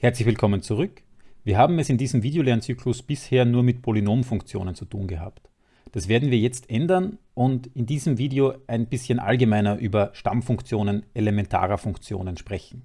Herzlich willkommen zurück. Wir haben es in diesem Videolernzyklus bisher nur mit Polynomfunktionen zu tun gehabt. Das werden wir jetzt ändern und in diesem Video ein bisschen allgemeiner über Stammfunktionen elementarer Funktionen sprechen.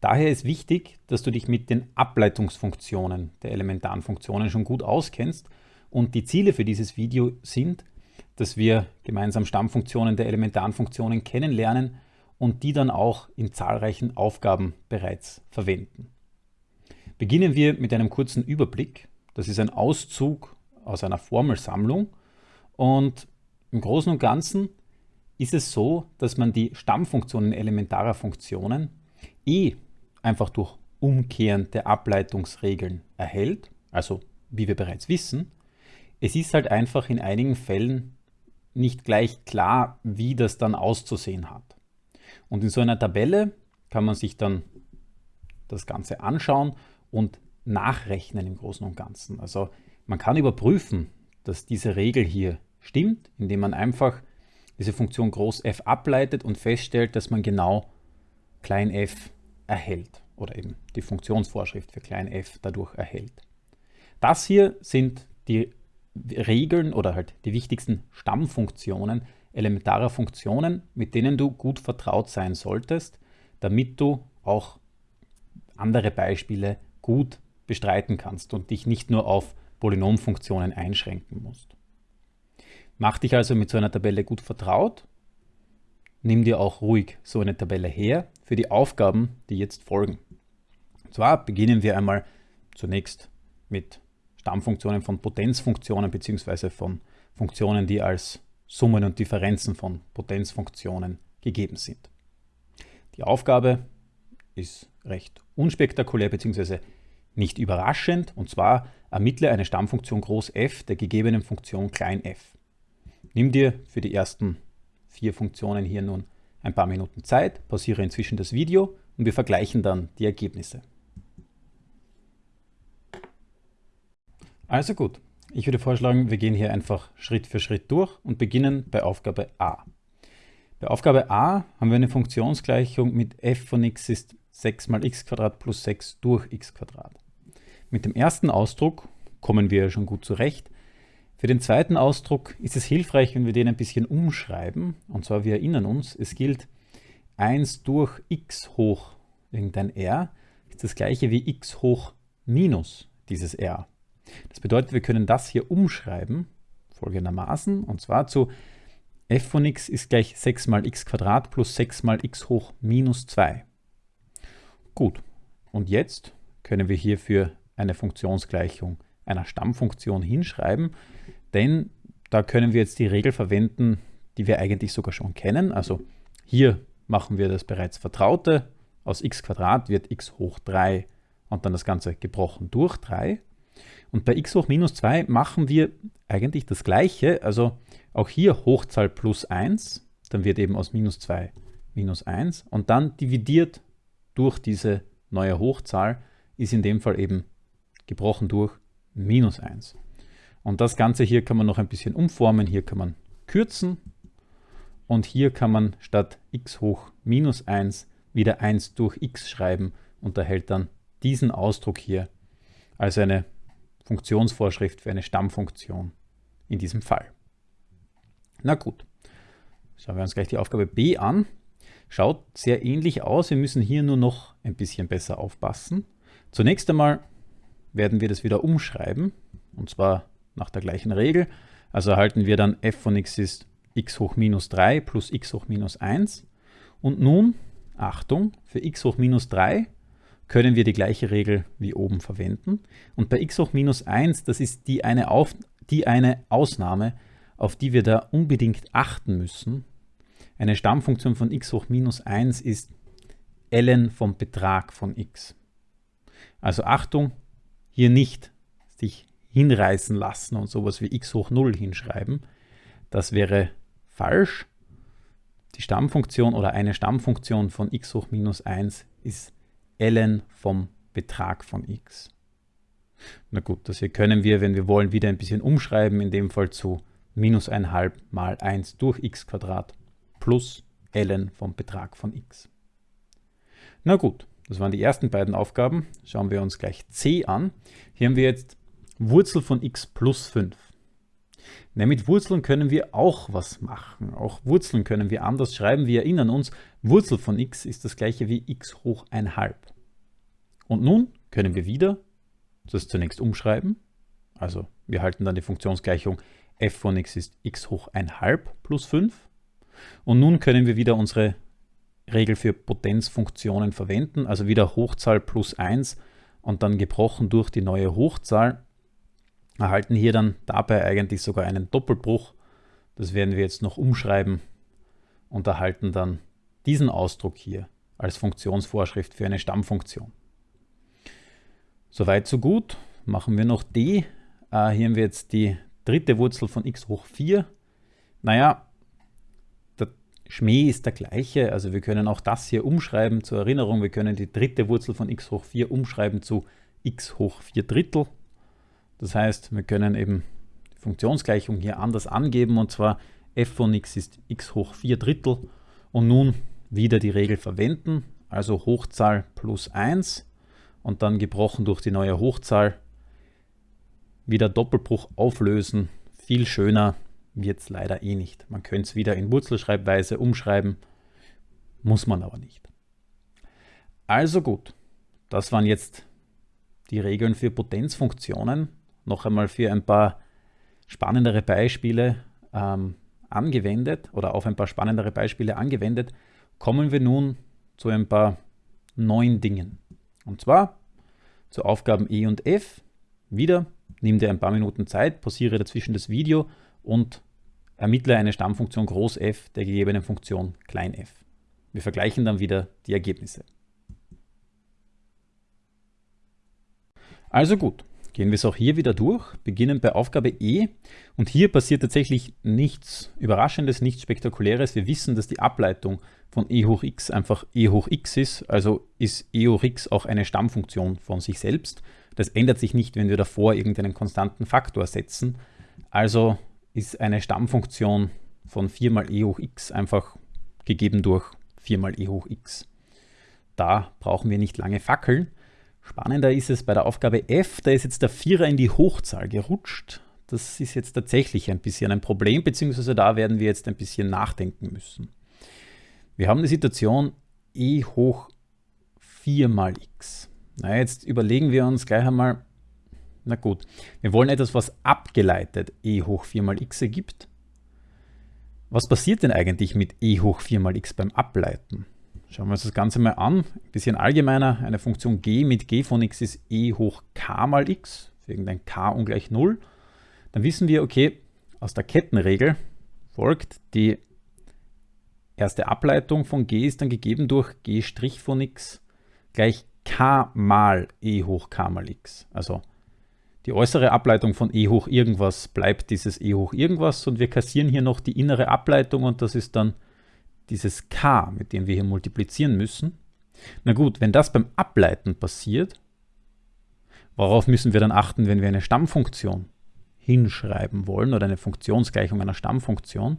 Daher ist wichtig, dass du dich mit den Ableitungsfunktionen der elementaren Funktionen schon gut auskennst und die Ziele für dieses Video sind, dass wir gemeinsam Stammfunktionen der elementaren Funktionen kennenlernen und die dann auch in zahlreichen Aufgaben bereits verwenden. Beginnen wir mit einem kurzen Überblick. Das ist ein Auszug aus einer Formelsammlung und im Großen und Ganzen ist es so, dass man die Stammfunktionen elementarer Funktionen eh einfach durch Umkehren der Ableitungsregeln erhält, also wie wir bereits wissen. Es ist halt einfach in einigen Fällen nicht gleich klar, wie das dann auszusehen hat. Und in so einer Tabelle kann man sich dann das Ganze anschauen und nachrechnen im Großen und Ganzen. Also man kann überprüfen, dass diese Regel hier stimmt, indem man einfach diese Funktion groß f ableitet und feststellt, dass man genau klein f erhält oder eben die Funktionsvorschrift für klein f dadurch erhält. Das hier sind die Regeln oder halt die wichtigsten Stammfunktionen elementarer Funktionen, mit denen du gut vertraut sein solltest, damit du auch andere Beispiele gut bestreiten kannst und dich nicht nur auf Polynomfunktionen einschränken musst. Mach dich also mit so einer Tabelle gut vertraut. Nimm dir auch ruhig so eine Tabelle her für die Aufgaben, die jetzt folgen. Und zwar beginnen wir einmal zunächst mit Stammfunktionen von Potenzfunktionen bzw. von Funktionen, die als Summen und Differenzen von Potenzfunktionen gegeben sind. Die Aufgabe ist recht unspektakulär bzw. nicht überraschend und zwar ermittle eine Stammfunktion groß f der gegebenen Funktion klein f. Nimm dir für die ersten vier Funktionen hier nun ein paar Minuten Zeit, pausiere inzwischen das Video und wir vergleichen dann die Ergebnisse. Also gut, ich würde vorschlagen, wir gehen hier einfach Schritt für Schritt durch und beginnen bei Aufgabe a. Bei Aufgabe a haben wir eine Funktionsgleichung mit f von x ist 6 mal x plus 6 durch x Mit dem ersten Ausdruck kommen wir schon gut zurecht. Für den zweiten Ausdruck ist es hilfreich, wenn wir den ein bisschen umschreiben. Und zwar, wir erinnern uns, es gilt 1 durch x hoch irgendein r ist das gleiche wie x hoch minus dieses r. Das bedeutet, wir können das hier umschreiben, folgendermaßen, und zwar zu f von x ist gleich 6 mal x plus 6 mal x hoch minus 2. Gut, und jetzt können wir hierfür eine Funktionsgleichung einer Stammfunktion hinschreiben, denn da können wir jetzt die Regel verwenden, die wir eigentlich sogar schon kennen. Also hier machen wir das bereits Vertraute. Aus x wird x hoch 3 und dann das Ganze gebrochen durch 3. Und bei x hoch minus 2 machen wir eigentlich das gleiche, also auch hier Hochzahl plus 1, dann wird eben aus minus 2 minus 1 und dann dividiert durch diese neue Hochzahl ist in dem Fall eben gebrochen durch minus 1. Und das Ganze hier kann man noch ein bisschen umformen, hier kann man kürzen. Und hier kann man statt x hoch minus 1 wieder 1 durch x schreiben und erhält dann diesen Ausdruck hier als eine Funktionsvorschrift für eine Stammfunktion in diesem Fall. Na gut, schauen wir uns gleich die Aufgabe b an. Schaut sehr ähnlich aus, wir müssen hier nur noch ein bisschen besser aufpassen. Zunächst einmal werden wir das wieder umschreiben, und zwar nach der gleichen Regel. Also erhalten wir dann f von x ist x hoch minus 3 plus x hoch minus 1. Und nun, Achtung, für x hoch minus 3 können wir die gleiche Regel wie oben verwenden. Und bei x hoch minus 1, das ist die eine, Auf, die eine Ausnahme, auf die wir da unbedingt achten müssen. Eine Stammfunktion von x hoch minus 1 ist ln vom Betrag von x. Also Achtung, hier nicht sich hinreißen lassen und sowas wie x hoch 0 hinschreiben. Das wäre falsch. Die Stammfunktion oder eine Stammfunktion von x hoch minus 1 ist ln vom Betrag von x. Na gut, das hier können wir, wenn wir wollen, wieder ein bisschen umschreiben, in dem Fall zu minus 1,5 mal 1 durch x plus ln vom Betrag von x. Na gut, Das waren die ersten beiden Aufgaben. Schauen wir uns gleich c an. Hier haben wir jetzt Wurzel von x plus 5. Na, mit Wurzeln können wir auch was machen. Auch Wurzeln können wir anders schreiben. Wir erinnern uns, Wurzel von x ist das gleiche wie x hoch 1 Und nun können wir wieder das zunächst umschreiben. Also wir halten dann die Funktionsgleichung f von x ist x hoch 1 plus 5. Und nun können wir wieder unsere Regel für Potenzfunktionen verwenden, also wieder Hochzahl plus 1 und dann gebrochen durch die neue Hochzahl, erhalten hier dann dabei eigentlich sogar einen Doppelbruch. Das werden wir jetzt noch umschreiben und erhalten dann diesen Ausdruck hier als Funktionsvorschrift für eine Stammfunktion. Soweit so gut. Machen wir noch d. Äh, hier haben wir jetzt die dritte Wurzel von x hoch 4. Naja, Schmäh ist der gleiche, also wir können auch das hier umschreiben zur Erinnerung. Wir können die dritte Wurzel von x hoch 4 umschreiben zu x hoch 4 Drittel. Das heißt, wir können eben die Funktionsgleichung hier anders angeben und zwar f von x ist x hoch 4 Drittel und nun wieder die Regel verwenden, also Hochzahl plus 1 und dann gebrochen durch die neue Hochzahl wieder Doppelbruch auflösen. Viel schöner wird es leider eh nicht. Man könnte es wieder in Wurzelschreibweise umschreiben, muss man aber nicht. Also gut, das waren jetzt die Regeln für Potenzfunktionen. Noch einmal für ein paar spannendere Beispiele ähm, angewendet oder auf ein paar spannendere Beispiele angewendet, kommen wir nun zu ein paar neuen Dingen. Und zwar zu Aufgaben E und F. Wieder, nimm dir ein paar Minuten Zeit, pausiere dazwischen das Video und Ermittle eine Stammfunktion groß f der gegebenen Funktion klein f. Wir vergleichen dann wieder die Ergebnisse. Also gut, gehen wir es auch hier wieder durch, beginnen bei Aufgabe E und hier passiert tatsächlich nichts Überraschendes, nichts Spektakuläres. Wir wissen, dass die Ableitung von e hoch x einfach e hoch x ist, also ist e hoch x auch eine Stammfunktion von sich selbst. Das ändert sich nicht, wenn wir davor irgendeinen konstanten Faktor setzen. Also ist eine Stammfunktion von 4 mal e hoch x einfach gegeben durch 4 mal e hoch x. Da brauchen wir nicht lange fackeln. Spannender ist es bei der Aufgabe f, da ist jetzt der Vierer in die Hochzahl gerutscht. Das ist jetzt tatsächlich ein bisschen ein Problem, beziehungsweise da werden wir jetzt ein bisschen nachdenken müssen. Wir haben die Situation e hoch 4 mal x. Na, jetzt überlegen wir uns gleich einmal, na gut, wir wollen etwas, was abgeleitet e hoch 4 mal x ergibt. Was passiert denn eigentlich mit e hoch 4 mal x beim Ableiten? Schauen wir uns das Ganze mal an. Ein bisschen allgemeiner, eine Funktion g mit g von x ist e hoch k mal x, wegen ein k ungleich 0. Dann wissen wir, okay, aus der Kettenregel folgt die erste Ableitung von g ist dann gegeben durch g' von x gleich k mal e hoch k mal x. Also die äußere Ableitung von e hoch irgendwas bleibt dieses e hoch irgendwas und wir kassieren hier noch die innere Ableitung und das ist dann dieses k, mit dem wir hier multiplizieren müssen. Na gut, wenn das beim Ableiten passiert, worauf müssen wir dann achten, wenn wir eine Stammfunktion hinschreiben wollen oder eine Funktionsgleichung einer Stammfunktion?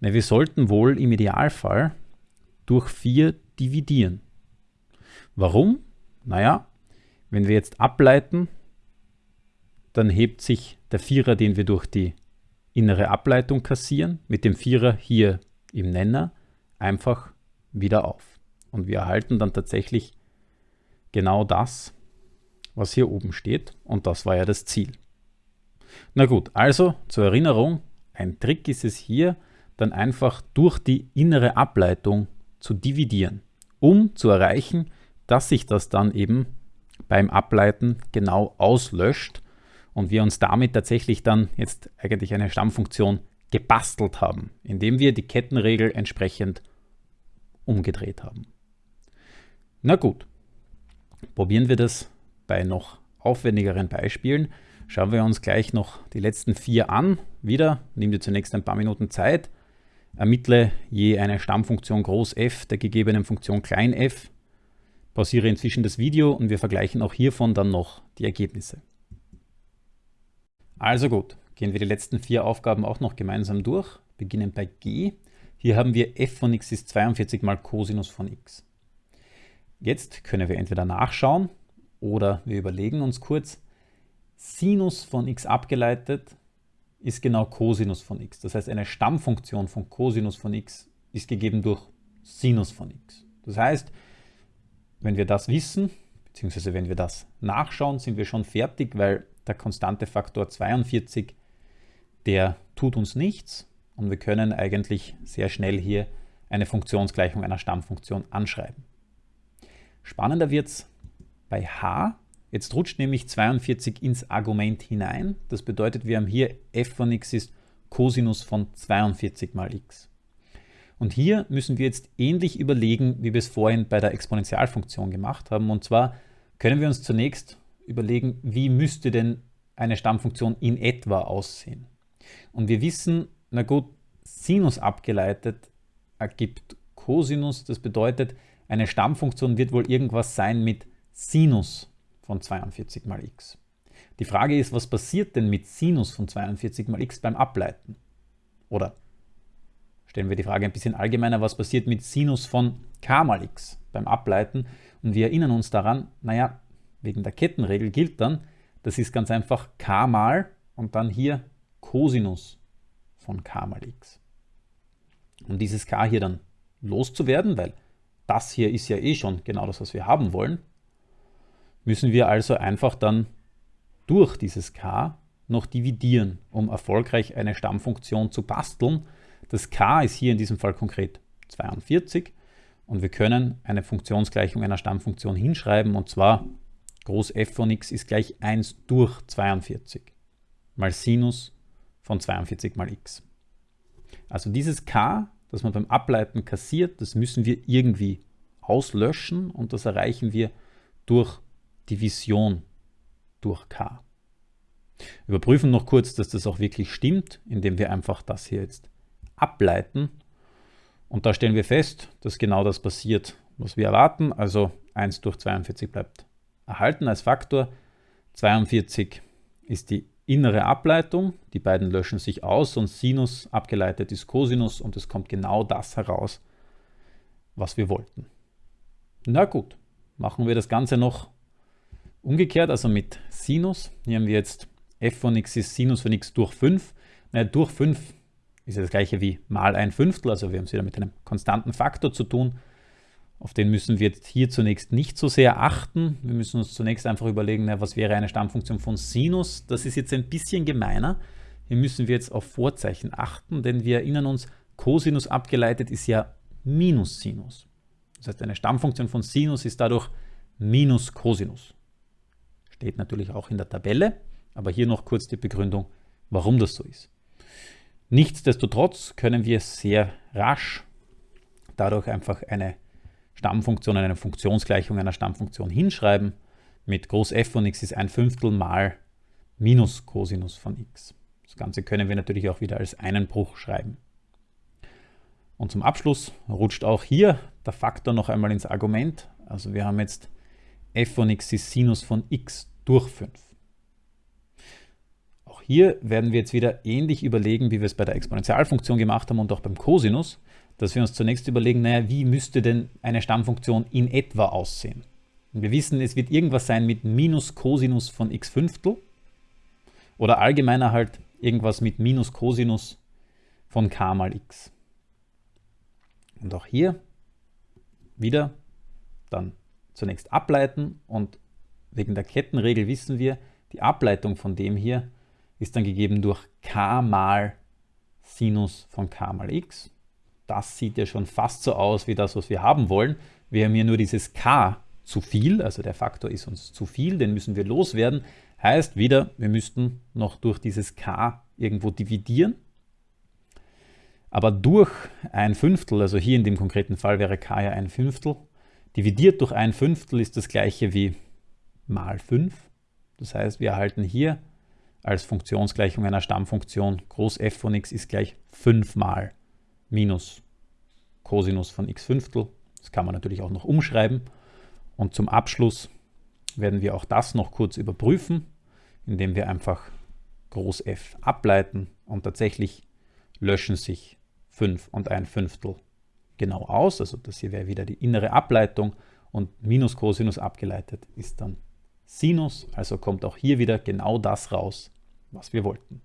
Na, wir sollten wohl im Idealfall durch 4 dividieren. Warum? Naja, wenn wir jetzt ableiten, dann hebt sich der Vierer, den wir durch die innere Ableitung kassieren, mit dem Vierer hier im Nenner einfach wieder auf. Und wir erhalten dann tatsächlich genau das, was hier oben steht. Und das war ja das Ziel. Na gut, also zur Erinnerung, ein Trick ist es hier, dann einfach durch die innere Ableitung zu dividieren, um zu erreichen, dass sich das dann eben beim Ableiten genau auslöscht und wir uns damit tatsächlich dann jetzt eigentlich eine Stammfunktion gebastelt haben, indem wir die Kettenregel entsprechend umgedreht haben. Na gut, probieren wir das bei noch aufwendigeren Beispielen. Schauen wir uns gleich noch die letzten vier an. Wieder, nimm dir zunächst ein paar Minuten Zeit, ermittle je eine Stammfunktion groß f der gegebenen Funktion klein f, pausiere inzwischen das Video und wir vergleichen auch hiervon dann noch die Ergebnisse. Also gut, gehen wir die letzten vier Aufgaben auch noch gemeinsam durch. Beginnen bei g. Hier haben wir f von x ist 42 mal Cosinus von x. Jetzt können wir entweder nachschauen oder wir überlegen uns kurz, Sinus von x abgeleitet ist genau Cosinus von x. Das heißt, eine Stammfunktion von Cosinus von x ist gegeben durch Sinus von x. Das heißt, wenn wir das wissen, beziehungsweise wenn wir das nachschauen, sind wir schon fertig, weil der konstante Faktor 42, der tut uns nichts und wir können eigentlich sehr schnell hier eine Funktionsgleichung einer Stammfunktion anschreiben. Spannender wird es bei h. Jetzt rutscht nämlich 42 ins Argument hinein. Das bedeutet, wir haben hier f von x ist Cosinus von 42 mal x. Und hier müssen wir jetzt ähnlich überlegen, wie wir es vorhin bei der Exponentialfunktion gemacht haben. Und zwar können wir uns zunächst überlegen, wie müsste denn eine Stammfunktion in etwa aussehen. Und wir wissen, na gut, Sinus abgeleitet ergibt Cosinus. Das bedeutet, eine Stammfunktion wird wohl irgendwas sein mit Sinus von 42 mal x. Die Frage ist, was passiert denn mit Sinus von 42 mal x beim Ableiten? Oder stellen wir die Frage ein bisschen allgemeiner, was passiert mit Sinus von k mal x beim Ableiten? Und wir erinnern uns daran, naja, wegen der Kettenregel gilt dann, das ist ganz einfach k mal und dann hier Cosinus von k mal x. Um dieses k hier dann loszuwerden, weil das hier ist ja eh schon genau das, was wir haben wollen, müssen wir also einfach dann durch dieses k noch dividieren, um erfolgreich eine Stammfunktion zu basteln. Das k ist hier in diesem Fall konkret 42 und wir können eine Funktionsgleichung einer Stammfunktion hinschreiben und zwar groß f von x ist gleich 1 durch 42 mal Sinus von 42 mal x. Also dieses k das man beim Ableiten kassiert, das müssen wir irgendwie auslöschen und das erreichen wir durch Division durch k. Überprüfen noch kurz, dass das auch wirklich stimmt, indem wir einfach das hier jetzt ableiten. Und da stellen wir fest, dass genau das passiert, was wir erwarten. Also 1 durch 42 bleibt erhalten als Faktor. 42 ist die innere Ableitung. Die beiden löschen sich aus und Sinus abgeleitet ist Cosinus und es kommt genau das heraus, was wir wollten. Na gut, machen wir das Ganze noch umgekehrt, also mit Sinus. Hier haben wir jetzt f von x ist Sinus von x durch 5. Naja, durch 5 ist ja das gleiche wie mal ein Fünftel, also wir haben es wieder mit einem konstanten Faktor zu tun. Auf den müssen wir jetzt hier zunächst nicht so sehr achten. Wir müssen uns zunächst einfach überlegen, na, was wäre eine Stammfunktion von Sinus. Das ist jetzt ein bisschen gemeiner. Hier müssen wir jetzt auf Vorzeichen achten, denn wir erinnern uns, Cosinus abgeleitet ist ja minus Sinus. Das heißt, eine Stammfunktion von Sinus ist dadurch minus Cosinus. Steht natürlich auch in der Tabelle, aber hier noch kurz die Begründung, warum das so ist. Nichtsdestotrotz können wir sehr rasch dadurch einfach eine Stammfunktion eine Funktionsgleichung einer Stammfunktion hinschreiben. Mit Groß f von x ist ein Fünftel mal minus Cosinus von x. Das Ganze können wir natürlich auch wieder als einen Bruch schreiben. Und zum Abschluss rutscht auch hier der Faktor noch einmal ins Argument. Also wir haben jetzt f von x ist Sinus von x durch 5. Auch hier werden wir jetzt wieder ähnlich überlegen, wie wir es bei der Exponentialfunktion gemacht haben und auch beim Cosinus dass wir uns zunächst überlegen, naja, wie müsste denn eine Stammfunktion in etwa aussehen? Und wir wissen, es wird irgendwas sein mit minus Cosinus von x Fünftel oder allgemeiner halt irgendwas mit minus Cosinus von k mal x. Und auch hier wieder dann zunächst ableiten und wegen der Kettenregel wissen wir, die Ableitung von dem hier ist dann gegeben durch k mal Sinus von k mal x das sieht ja schon fast so aus wie das, was wir haben wollen. Wir haben hier nur dieses k zu viel, also der Faktor ist uns zu viel, den müssen wir loswerden. Heißt wieder, wir müssten noch durch dieses k irgendwo dividieren. Aber durch ein Fünftel, also hier in dem konkreten Fall wäre k ja ein Fünftel, dividiert durch ein Fünftel ist das gleiche wie mal 5. Das heißt, wir erhalten hier als Funktionsgleichung einer Stammfunktion groß f von x ist gleich 5 mal minus Cosinus von x Fünftel. Das kann man natürlich auch noch umschreiben. Und zum Abschluss werden wir auch das noch kurz überprüfen, indem wir einfach Groß F ableiten und tatsächlich löschen sich 5 und ein Fünftel genau aus. Also das hier wäre wieder die innere Ableitung und minus Cosinus abgeleitet ist dann Sinus, also kommt auch hier wieder genau das raus, was wir wollten.